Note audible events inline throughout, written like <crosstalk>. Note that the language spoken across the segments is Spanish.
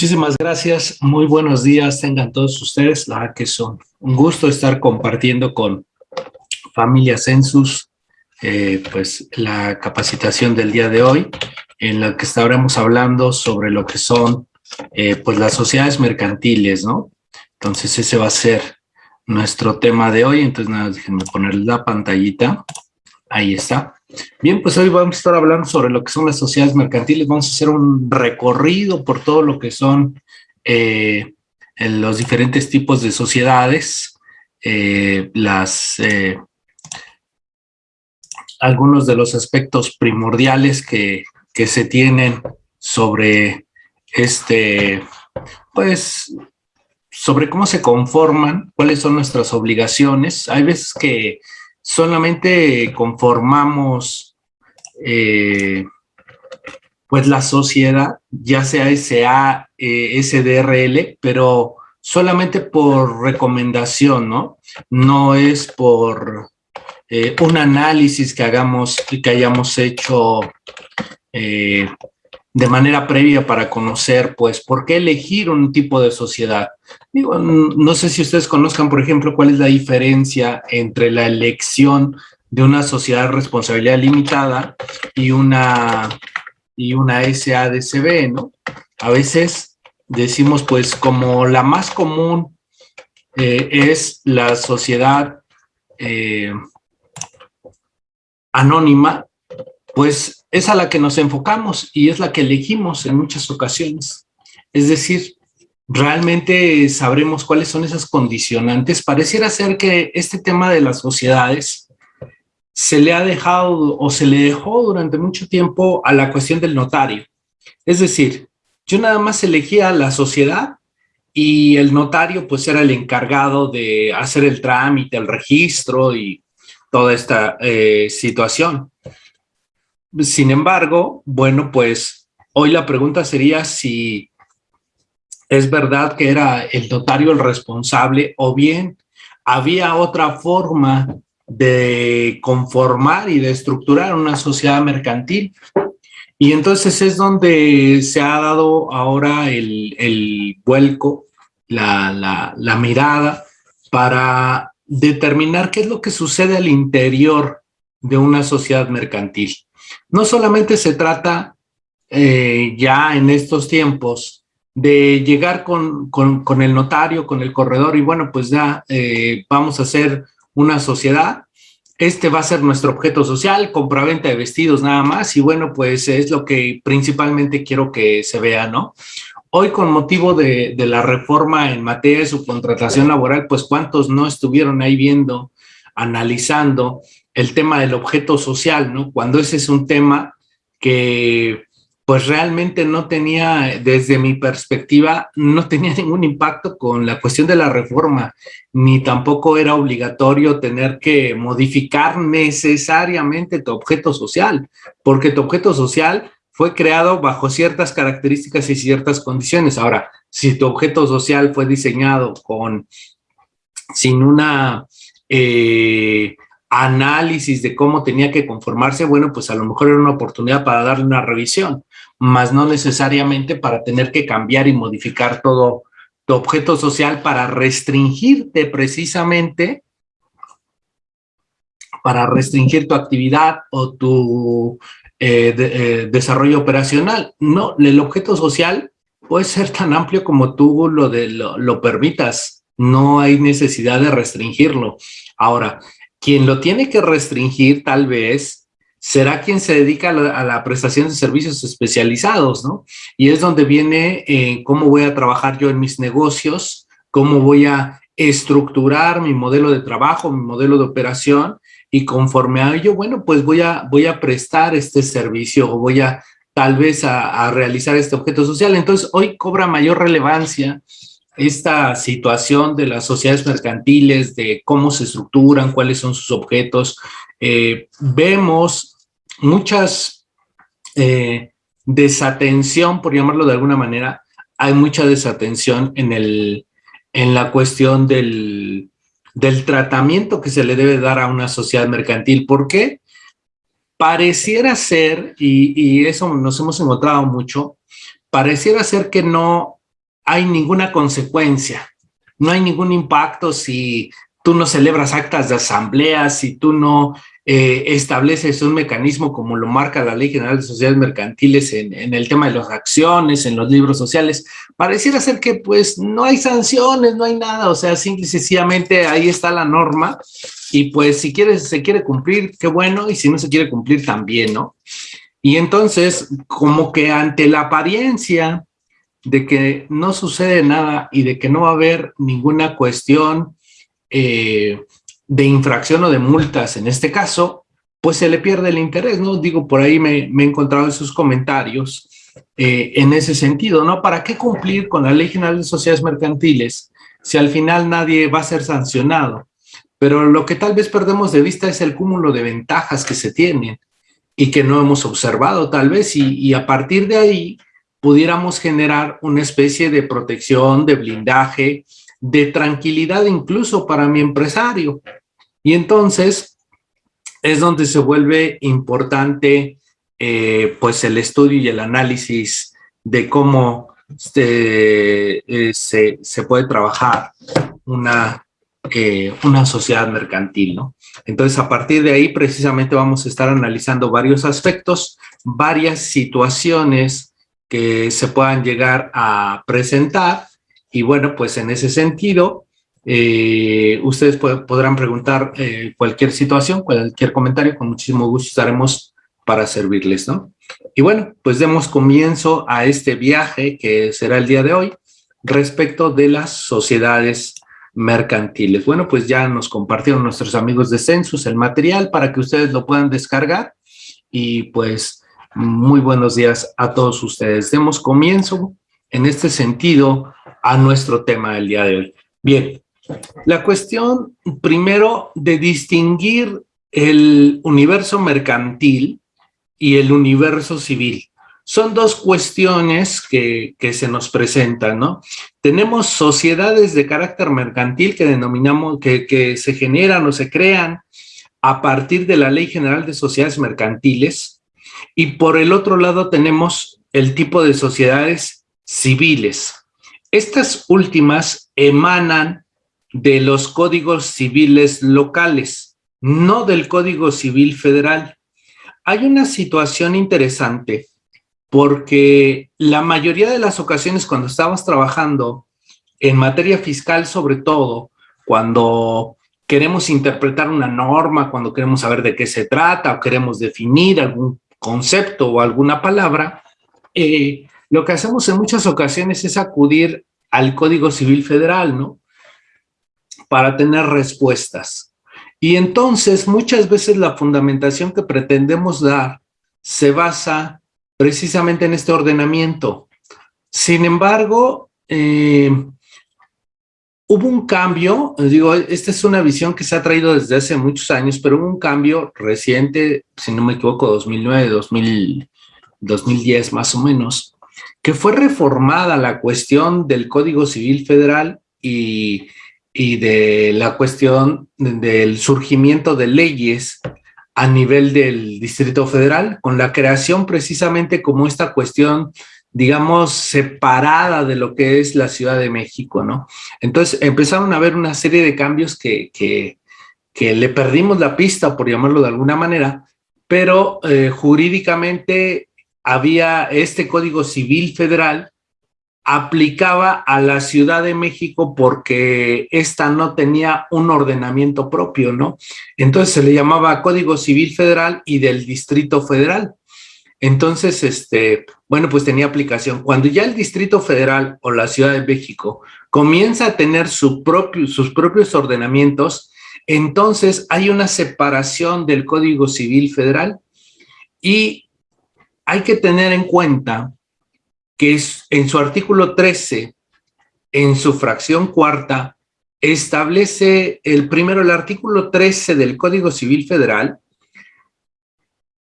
Muchísimas gracias, muy buenos días tengan todos ustedes, la verdad que son un gusto estar compartiendo con Familia Census eh, pues la capacitación del día de hoy en la que estaremos hablando sobre lo que son eh, pues las sociedades mercantiles, ¿no? Entonces ese va a ser nuestro tema de hoy, entonces nada, déjenme poner la pantallita, ahí está. Bien, pues hoy vamos a estar hablando sobre lo que son las sociedades mercantiles, vamos a hacer un recorrido por todo lo que son eh, los diferentes tipos de sociedades, eh, las, eh, algunos de los aspectos primordiales que, que se tienen sobre este, pues, sobre cómo se conforman, cuáles son nuestras obligaciones. Hay veces que solamente conformamos eh, pues la sociedad, ya sea SA, eh, SDRL, pero solamente por recomendación, ¿no? No es por eh, un análisis que hagamos, que hayamos hecho de manera previa para conocer, pues, por qué elegir un tipo de sociedad. Digo, no sé si ustedes conozcan, por ejemplo, cuál es la diferencia entre la elección de una sociedad de responsabilidad limitada y una, y una SADCB, ¿no? A veces decimos, pues, como la más común eh, es la sociedad eh, anónima, pues es a la que nos enfocamos y es la que elegimos en muchas ocasiones. Es decir, realmente sabremos cuáles son esas condicionantes. Pareciera ser que este tema de las sociedades se le ha dejado o se le dejó durante mucho tiempo a la cuestión del notario. Es decir, yo nada más elegía la sociedad y el notario pues era el encargado de hacer el trámite, el registro y toda esta eh, situación. Sin embargo, bueno, pues hoy la pregunta sería si es verdad que era el notario el responsable o bien había otra forma de conformar y de estructurar una sociedad mercantil. Y entonces es donde se ha dado ahora el, vuelco, la, la mirada para determinar qué es lo que sucede al interior de una sociedad mercantil. No solamente se trata eh, ya en estos tiempos de llegar con, el notario, con el corredor y bueno, pues ya eh, vamos a hacer una sociedad. Este va a ser nuestro objeto social, compraventa de vestidos nada más y bueno, pues es lo que principalmente quiero que se vea, ¿no? Hoy con motivo de, de la reforma en materia de subcontratación laboral, pues cuántos no estuvieron ahí viendo, analizando el tema del objeto social, ¿no? Cuando ese es un tema que pues realmente no tenía, desde mi perspectiva, no tenía <laughs> ningún impacto con la cuestión de la reforma, ni tampoco era obligatorio tener que modificar necesariamente tu objeto social, porque tu objeto social fue creado bajo ciertas características y ciertas condiciones. Ahora, si tu objeto social fue diseñado con, sin una eh, análisis de cómo tenía que conformarse, bueno, pues a lo mejor era una oportunidad para darle una revisión, más no necesariamente para tener que cambiar y modificar todo tu objeto social para restringirte precisamente, para restringir tu actividad o tu eh, eh, desarrollo operacional. No, el objeto social puede ser tan amplio como tú lo, de, lo permitas, no hay necesidad de restringirlo. Ahora, quien lo tiene que restringir tal vez será quien se dedica a la, prestación de servicios especializados, ¿no? Y es donde viene eh, cómo voy a trabajar yo en mis negocios, cómo voy a estructurar mi modelo de trabajo, mi modelo de operación, y conforme a ello, bueno, pues voy a, voy a prestar este servicio o voy a tal vez a, a realizar este objeto social. Entonces, hoy cobra mayor relevancia esta situación de las sociedades mercantiles, de cómo se estructuran, cuáles son sus objetos, eh, vemos muchas eh, desatención, por llamarlo de alguna manera, hay mucha desatención en, el, en la cuestión del, del tratamiento que se le debe dar a una sociedad mercantil. ¿Por qué? Pareciera ser, y, y eso nos hemos encontrado mucho, pareciera ser que no hay ninguna consecuencia, no hay ningún impacto si tú no celebras actas de asamblea, si tú no eh, estableces un mecanismo como lo marca la Ley General de Sociedades Mercantiles en, en, el tema de las acciones, en los libros sociales, pareciera ser que pues no hay sanciones, no hay nada, o sea, simple y sencillamente ahí está la norma y pues si quieres, se quiere cumplir, qué bueno, y si no se quiere cumplir también, ¿no? Y entonces, como que ante la apariencia de que no sucede nada y de que no va a haber ninguna cuestión eh, de infracción o de multas en este caso, pues se le pierde el interés, ¿no? Digo, por ahí me, he encontrado esos comentarios eh, en ese sentido, ¿no? ¿Para qué cumplir con la Ley General de Sociedades Mercantiles si al final nadie va a ser sancionado? Pero lo que tal vez perdemos de vista es el cúmulo de ventajas que se tienen y que no hemos observado tal vez y a partir de ahí pudiéramos generar una especie de protección, de blindaje, de tranquilidad incluso para mi empresario. Y entonces es donde se vuelve importante eh, pues el estudio y el análisis de cómo se, eh, se, puede trabajar una, eh, una sociedad mercantil, ¿no? Entonces, a partir de ahí, precisamente vamos a estar analizando varios aspectos, varias situaciones que se puedan llegar a presentar y bueno, pues en ese sentido, eh, ustedes podrán preguntar eh, cualquier situación, cualquier comentario, con muchísimo gusto estaremos para servirles, ¿no? Y bueno, pues demos comienzo a este viaje que será el día de hoy respecto de las sociedades mercantiles. Bueno, pues ya nos compartieron nuestros amigos de Census el material para que ustedes lo puedan descargar y pues muy buenos días a todos ustedes. Demos comienzo en este sentido a nuestro tema del día de hoy. Bien, la cuestión primero de distinguir el universo mercantil y el universo civil. Son dos cuestiones que, que, se nos presentan, ¿no? Tenemos sociedades de carácter mercantil que denominamos, que, que se generan o se crean a partir de la Ley General de Sociedades Mercantiles y por el otro lado tenemos el tipo de sociedades civiles. Estas últimas emanan de los códigos civiles locales, no del Código Civil Federal. Hay una situación interesante porque la mayoría de las ocasiones cuando estamos trabajando en materia fiscal sobre todo, cuando queremos interpretar una norma, cuando queremos saber de qué se trata o queremos definir algún concepto o alguna palabra, eh, lo que hacemos en muchas ocasiones es acudir al Código Civil Federal, ¿no? Para tener respuestas. Y entonces muchas veces la fundamentación que pretendemos dar se basa precisamente en este ordenamiento. Sin embargo, eh, hubo un cambio, digo, esta es una visión que se ha traído desde hace muchos años, pero hubo un cambio reciente, si no me equivoco, 2009, 2000, 2010 más o menos, que fue reformada la cuestión del Código Civil Federal y, y de la cuestión del surgimiento de leyes a nivel del Distrito Federal, con la creación precisamente como esta cuestión, digamos, separada de lo que es la Ciudad de México, ¿no? Entonces empezaron a haber una serie de cambios que, que, que le perdimos la pista, por llamarlo de alguna manera, pero eh, jurídicamente había este Código Civil Federal aplicaba a la Ciudad de México porque esta no tenía un ordenamiento propio, ¿no? Entonces se le llamaba Código Civil Federal y del Distrito Federal. Entonces, este, bueno, pues tenía aplicación. Cuando ya el Distrito Federal o la Ciudad de México comienza a tener sus propios ordenamientos, entonces hay una separación del Código Civil Federal y hay que tener en cuenta que en su artículo 13, en su fracción cuarta, establece el primero, el artículo 13 del Código Civil Federal,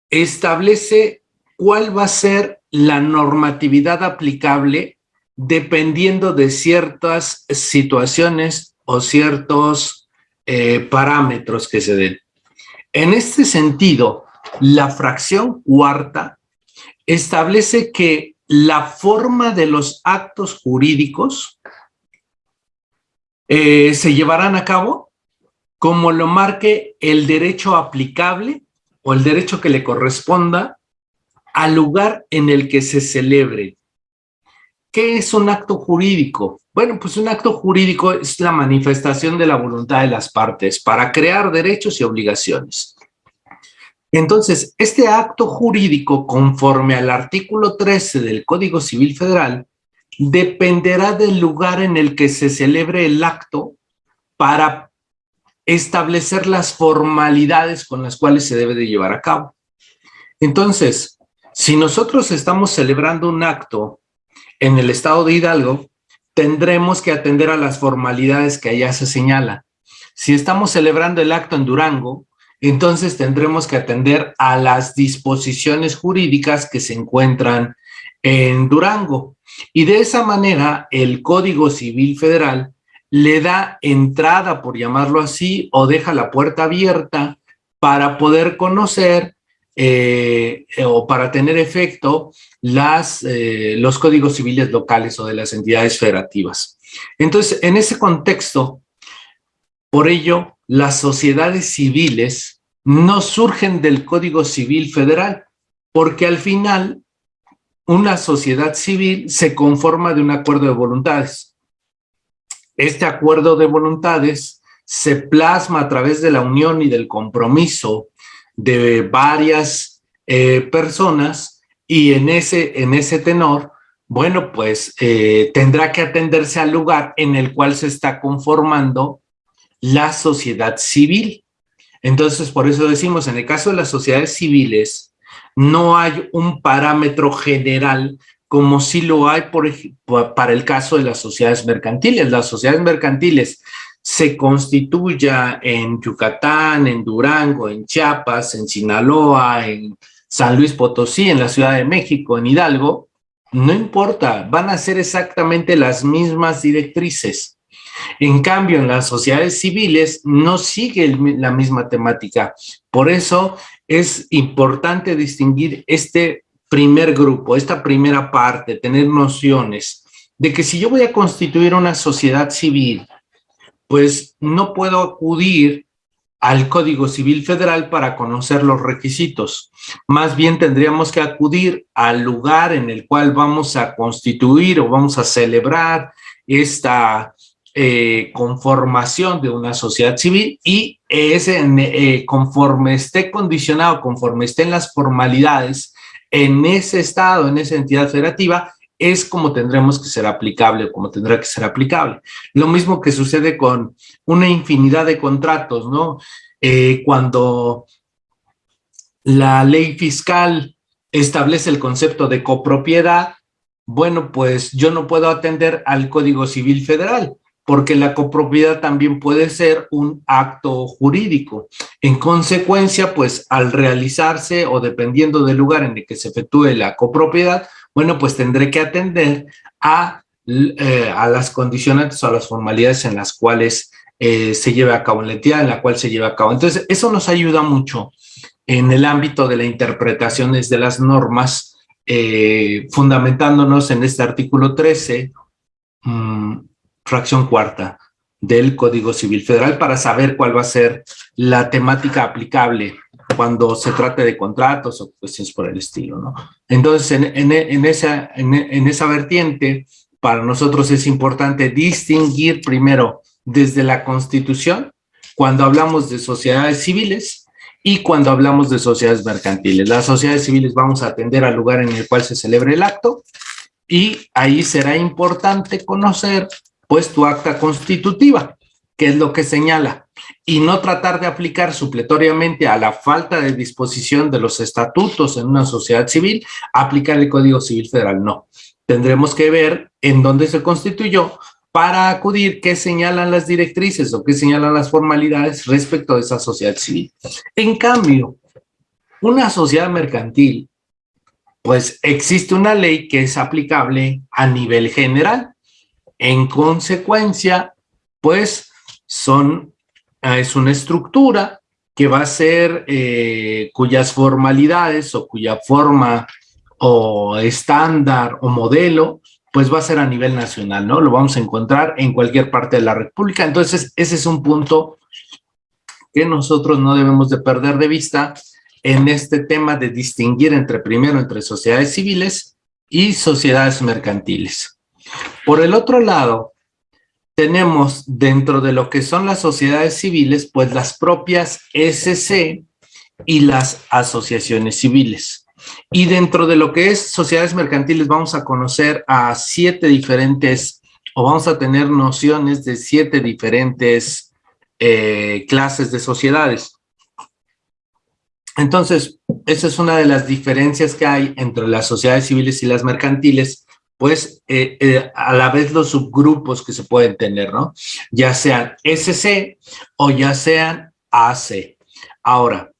establece cuál va a ser la normatividad aplicable dependiendo de ciertas situaciones o ciertos eh, parámetros que se den. En este sentido, la fracción cuarta establece que la forma de los actos jurídicos eh, se llevarán a cabo como lo marque el derecho aplicable o el derecho que le corresponda al lugar en el que se celebre. ¿Qué es un acto jurídico? Bueno, pues un acto jurídico es la manifestación de la voluntad de las partes para crear derechos y obligaciones. Entonces, este acto jurídico, conforme al artículo 13 del Código Civil Federal, dependerá del lugar en el que se celebre el acto para establecer las formalidades con las cuales se debe de llevar a cabo. Entonces, si nosotros estamos celebrando un acto en el estado de Hidalgo, tendremos que atender a las formalidades que allá se señala. Si estamos celebrando el acto en Durango, entonces tendremos que atender a las disposiciones jurídicas que se encuentran en Durango. Y de esa manera, el Código Civil Federal le da entrada, por llamarlo así, o deja la puerta abierta para poder conocer eh, o para tener efecto las, eh, los códigos civiles locales o de las entidades federativas. Entonces, en ese contexto, por ello, las sociedades civiles no surgen del Código Civil Federal, porque al final una sociedad civil se conforma de un acuerdo de voluntades. Este acuerdo de voluntades se plasma a través de la unión y del compromiso de varias eh, personas y en ese, en ese tenor, bueno, pues eh, tendrá que atenderse al lugar en el cual se está conformando la sociedad civil. Entonces, por eso decimos, en el caso de las sociedades civiles, no hay un parámetro general como si lo hay por, para el caso de las sociedades mercantiles. Las sociedades mercantiles se constituya en Yucatán, en Durango, en Chiapas, en Sinaloa, en San Luis Potosí, en la Ciudad de México, en Hidalgo, no importa, van a ser exactamente las mismas directrices. En cambio, en las sociedades civiles no sigue la misma temática. Por eso es importante distinguir este primer grupo, esta primera parte, tener nociones de que si yo voy a constituir una sociedad civil, pues no puedo acudir al Código Civil Federal para conocer los requisitos. Más bien tendríamos que acudir al lugar en el cual vamos a constituir o vamos a celebrar esta eh, conformación de una sociedad civil y ese, eh, conforme esté condicionado, conforme estén las formalidades en ese estado, en esa entidad federativa, es como tendremos que ser aplicable, como tendrá que ser aplicable. Lo mismo que sucede con una infinidad de contratos, ¿no? Eh, cuando la ley fiscal establece el concepto de copropiedad, bueno, pues yo no puedo atender al Código Civil Federal, porque la copropiedad también puede ser un acto jurídico. En consecuencia, pues al realizarse o dependiendo del lugar en el que se efectúe la copropiedad, bueno, pues tendré que atender a, eh, a las condicionantes o a las formalidades en las cuales eh, se lleve a cabo, en la entidad en la cual se lleve a cabo. Entonces, eso nos ayuda mucho en el ámbito de la interpretación de las normas, eh, fundamentándonos en este artículo 13, fracción cuarta del Código Civil Federal para saber cuál va a ser la temática aplicable cuando se trate de contratos o cuestiones por el estilo, ¿no? Entonces, en, en, esa, en, esa vertiente, para nosotros es importante distinguir primero desde la Constitución, cuando hablamos de sociedades civiles y cuando hablamos de sociedades mercantiles. Las sociedades civiles vamos a atender al lugar en el cual se celebre el acto y ahí será importante conocer pues tu acta constitutiva, que es lo que señala, y no tratar de aplicar supletoriamente a la falta de disposición de los estatutos en una sociedad civil, aplicar el Código Civil Federal, no. Tendremos que ver en dónde se constituyó para acudir qué señalan las directrices o qué señalan las formalidades respecto de esa sociedad civil. En cambio, una sociedad mercantil, pues existe una ley que es aplicable a nivel general en consecuencia, pues son, ah, es una estructura que va a ser, eh, cuyas formalidades o cuya forma o estándar o modelo, pues va a ser a nivel nacional, ¿no? Lo vamos a encontrar en cualquier parte de la República. Entonces, ese es un punto que nosotros no debemos de perder de vista en este tema de distinguir entre, primero, entre sociedades civiles y sociedades mercantiles. Por el otro lado, tenemos dentro de lo que son las sociedades civiles, pues las propias SC y las asociaciones civiles. Y dentro de lo que es sociedades mercantiles vamos a conocer a siete diferentes, o vamos a tener nociones de siete diferentes eh, clases de sociedades. Entonces, esa es una de las diferencias que hay entre las sociedades civiles y las mercantiles, pues eh, eh, a la vez los subgrupos que se pueden tener, ¿no? Ya sean SC o ya sean AC. Ahora,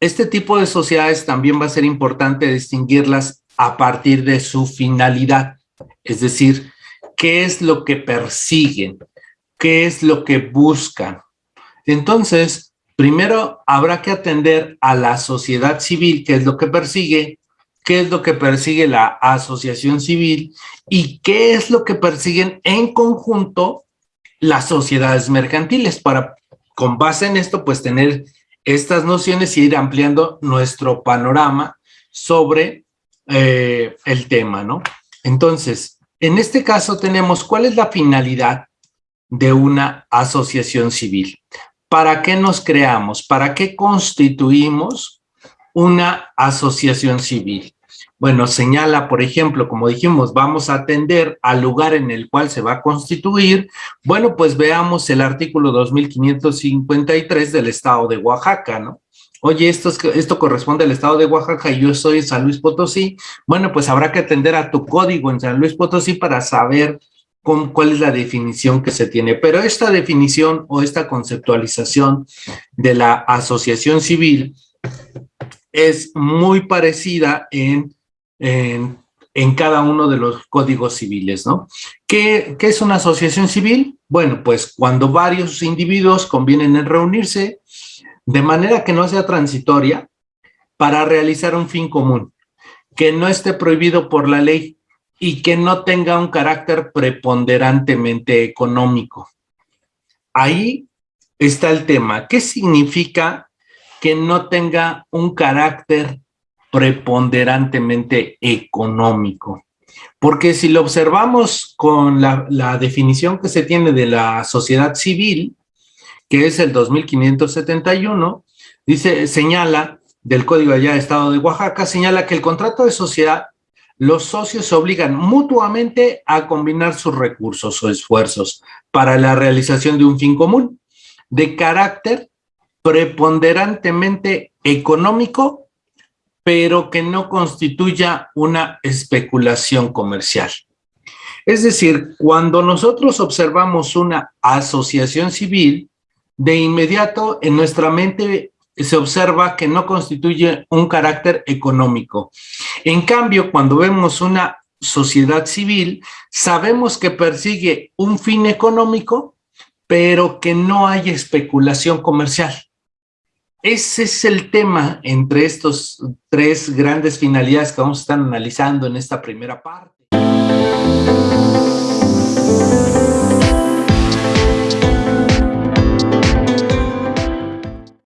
este tipo de sociedades también va a ser importante distinguirlas a partir de su finalidad, es decir, qué es lo que persiguen, qué es lo que buscan. Entonces, primero habrá que atender a la sociedad civil, qué es lo que persigue, qué es lo que persigue la asociación civil y qué es lo que persiguen en conjunto las sociedades mercantiles para, con base en esto, pues tener estas nociones y ir ampliando nuestro panorama sobre eh, el tema, ¿no? Entonces, en este caso tenemos cuál es la finalidad de una asociación civil. ¿Para qué nos creamos? ¿Para qué constituimos una asociación civil? Bueno, señala, por ejemplo, como dijimos, vamos a atender al lugar en el cual se va a constituir. Bueno, pues veamos el artículo 2553 del Estado de Oaxaca, ¿no? Oye, esto, esto corresponde al Estado de Oaxaca y yo soy San Luis Potosí. Bueno, pues habrá que atender a tu código en San Luis Potosí para saber con, cuál es la definición que se tiene. Pero esta definición o esta conceptualización de la asociación civil es muy parecida en en, cada uno de los códigos civiles, ¿no? ¿Qué, ¿Qué, es una asociación civil? Bueno, pues cuando varios individuos convienen en reunirse de manera que no sea transitoria para realizar un fin común, que no esté prohibido por la ley y que no tenga un carácter preponderantemente económico. Ahí está el tema. ¿Qué significa que no tenga un carácter preponderantemente económico. Porque si lo observamos con la, definición que se tiene de la sociedad civil, que es el 2571, dice, señala, del Código allá de Estado de Oaxaca, señala que el contrato de sociedad, los socios se obligan mutuamente a combinar sus recursos o esfuerzos para la realización de un fin común, de carácter preponderantemente económico pero que no constituya una especulación comercial. Es decir, cuando nosotros observamos una asociación civil, de inmediato en nuestra mente se observa que no constituye un carácter económico. En cambio, cuando vemos una sociedad civil, sabemos que persigue un fin económico, pero que no hay especulación comercial. Ese es el tema entre estos tres grandes finalidades que vamos a estar analizando en esta primera parte.